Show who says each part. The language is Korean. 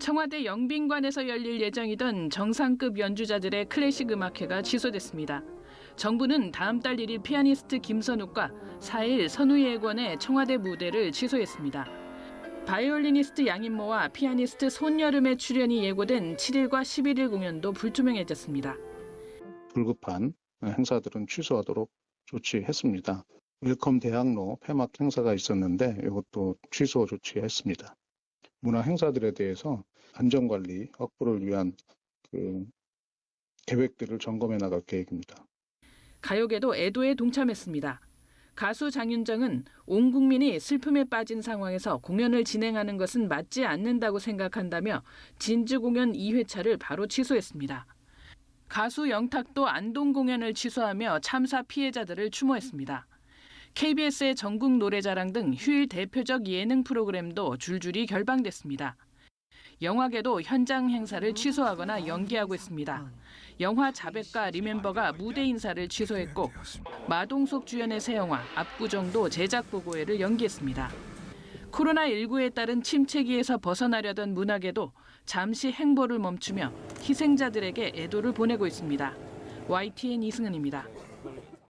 Speaker 1: 청와대 영빈관에서 열릴 예정이던 정상급 연주자들의 클래식 음악회가 취소됐습니다. 정부는 다음 달 1일 피아니스트 김선욱과 4일 선우예권의 청와대 무대를 취소했습니다. 바이올리니스트 양인모와 피아니스트 손열음의 출연이 예고된 7일과 11일 공연도 불투명해졌습니다.
Speaker 2: 불급한 행사들은 취소하도록 조치했습니다. 웰컴 대학로 폐막 행사가 있었는데 이것도 취소 조치했습니다. 문화 행사들에 대해서 안전관리 확보를 위한 그 계획들을 점검해 나갈 계획입니다.
Speaker 1: 가요계도 애도에 동참했습니다. 가수 장윤정은 온 국민이 슬픔에 빠진 상황에서 공연을 진행하는 것은 맞지 않는다고 생각한다며 진주 공연 2회차를 바로 취소했습니다. 가수 영탁도 안동 공연을 취소하며 참사 피해자들을 추모했습니다. KBS의 전국 노래자랑 등 휴일 대표적 예능 프로그램도 줄줄이 결방됐습니다. 영화계도 현장 행사를 취소하거나 연기하고 있습니다. 영화 자백과 리멤버가 무대 인사를 취소했고 마동석 주연의 새 영화 압구정도 제작 보고회를 연기했습니다. 코로나19에 따른 침체기에서 벗어나려던 문화계도 잠시 행보를 멈추며 희생자들에게 애도를 보내고 있습니다. YTN 이승은입니다.